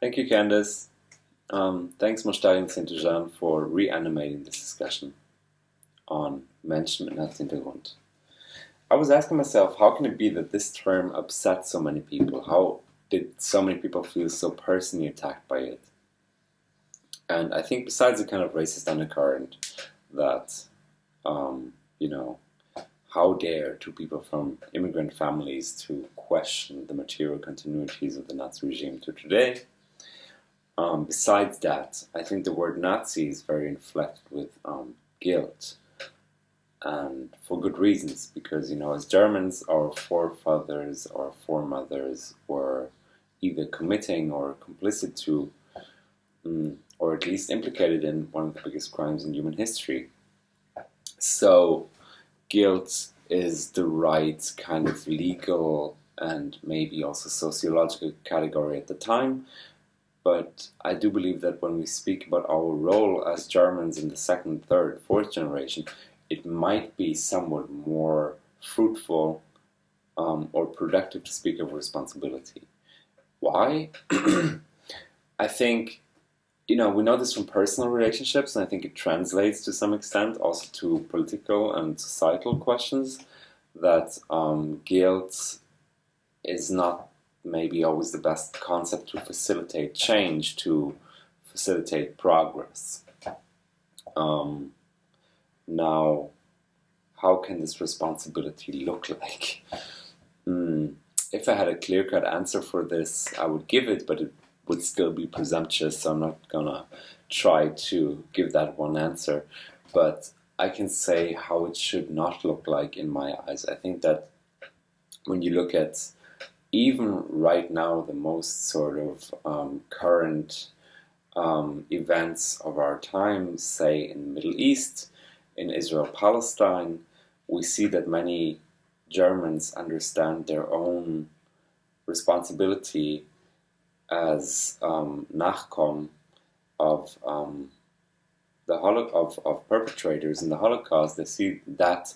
Thank you, Candice. Um, thanks, Moshtari and Sinthujan, for reanimating this discussion on Menschen mit Nazi-Hintergrund. I was asking myself, how can it be that this term upset so many people? How did so many people feel so personally attacked by it? And I think besides the kind of racist undercurrent that, um, you know, how dare two people from immigrant families to question the material continuities of the Nazi regime to today, um, besides that, I think the word Nazi is very inflected with um, guilt. And for good reasons because you know as Germans our forefathers or foremothers were either committing or complicit to um, or at least implicated in one of the biggest crimes in human history. So guilt is the right kind of legal and maybe also sociological category at the time but I do believe that when we speak about our role as Germans in the second, third, fourth generation, it might be somewhat more fruitful um, or productive to speak of responsibility. Why? I think, you know, we know this from personal relationships, and I think it translates to some extent also to political and societal questions that um, guilt is not maybe always the best concept to facilitate change, to facilitate progress. Um, now, how can this responsibility look like? Mm, if I had a clear cut answer for this, I would give it, but it would still be presumptuous, so I'm not gonna try to give that one answer. But I can say how it should not look like in my eyes. I think that when you look at even right now, the most sort of um, current um, events of our time, say in the Middle East, in Israel-Palestine, we see that many Germans understand their own responsibility as um, Nachkom of um, the holo- of, of perpetrators in the Holocaust. They see that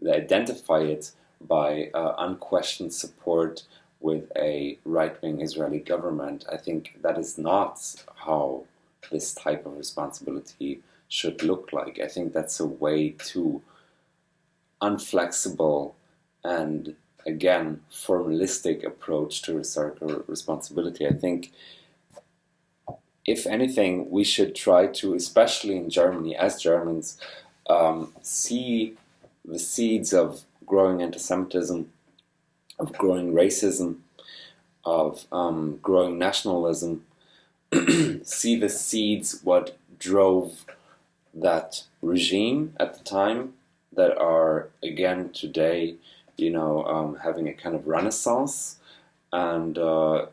they identify it by uh, unquestioned support with a right-wing Israeli government. I think that is not how this type of responsibility should look like. I think that's a way too unflexible and again formalistic approach to responsibility. I think if anything we should try to, especially in Germany as Germans, um, see the seeds of growing anti-Semitism, of growing racism, of um, growing nationalism, see the seeds what drove that regime at the time that are again today, you know, um, having a kind of renaissance and uh,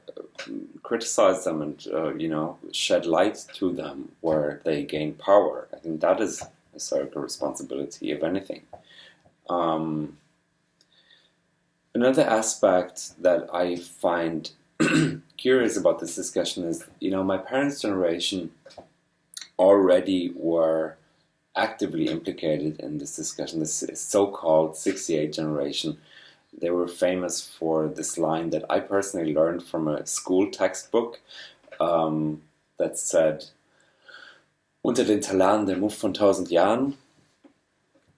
criticize them and uh, you know shed light to them where they gain power. I think that is a historical responsibility, if anything. Um, another aspect that I find curious about this discussion is, you know, my parents' generation already were actively implicated in this discussion, this so-called 68 generation. They were famous for this line that I personally learned from a school textbook um, that said, unter den Talaren der Muff von tausend Jahren,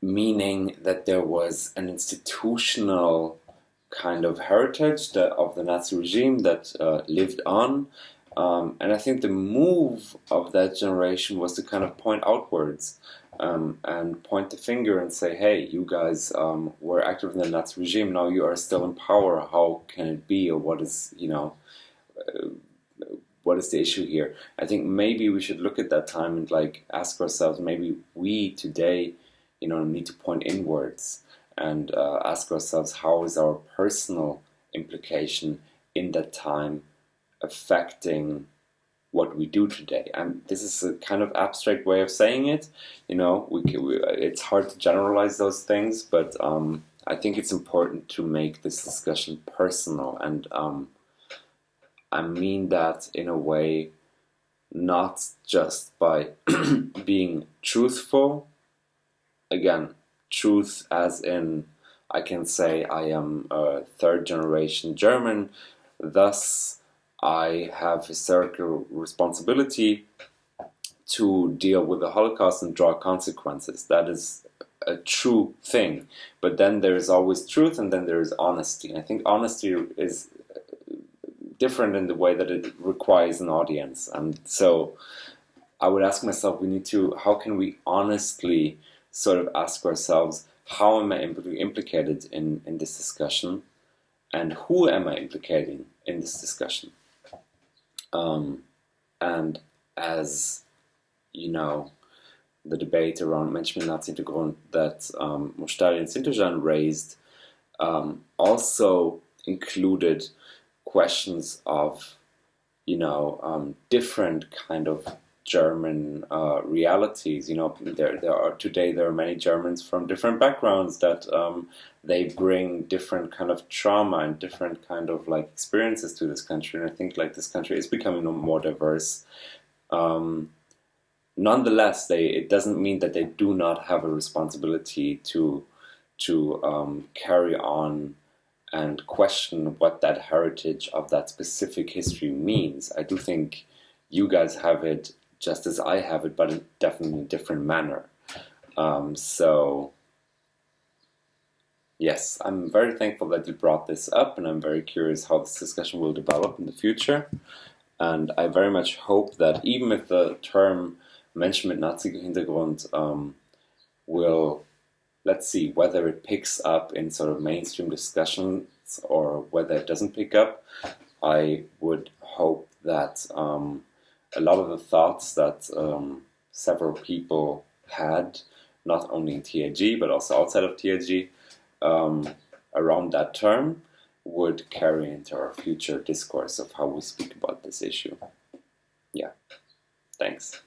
meaning that there was an institutional kind of heritage that, of the Nazi regime that uh, lived on. Um, and I think the move of that generation was to kind of point outwards um, and point the finger and say, hey, you guys um, were active in the Nazi regime, now you are still in power, how can it be, or what is, you know, uh, what is the issue here? I think maybe we should look at that time and like ask ourselves, maybe we today, you know, need to point inwards and uh, ask ourselves how is our personal implication in that time affecting what we do today. And this is a kind of abstract way of saying it. You know, we, can, we it's hard to generalize those things, but um, I think it's important to make this discussion personal. And um, I mean that in a way, not just by being truthful. Again, truth as in I can say I am a third generation German, thus I have historical responsibility to deal with the Holocaust and draw consequences. That is a true thing. But then there is always truth and then there is honesty. And I think honesty is different in the way that it requires an audience. And so I would ask myself, we need to, how can we honestly sort of ask ourselves, how am I impl implicated in, in this discussion? And who am I implicating in this discussion? Um, and as you know, the debate around Menschenrechtshintergrund that um, Moshtari and Sinthujan raised um, also included questions of, you know, um, different kind of German uh, realities. You know, there there are today there are many Germans from different backgrounds that um, they bring different kind of trauma and different kind of like experiences to this country. And I think like this country is becoming more diverse. Um, nonetheless, they it doesn't mean that they do not have a responsibility to to um, carry on and question what that heritage of that specific history means. I do think you guys have it just as I have it, but definitely in definitely a different manner. Um, so, yes, I'm very thankful that you brought this up, and I'm very curious how this discussion will develop in the future. And I very much hope that even if the term Menschen mit Nazi-Hintergrund um, will, let's see, whether it picks up in sort of mainstream discussions or whether it doesn't pick up, I would hope that um, a lot of the thoughts that um, several people had, not only in TAG but also outside of TAG, um, around that term would carry into our future discourse of how we speak about this issue. Yeah, thanks.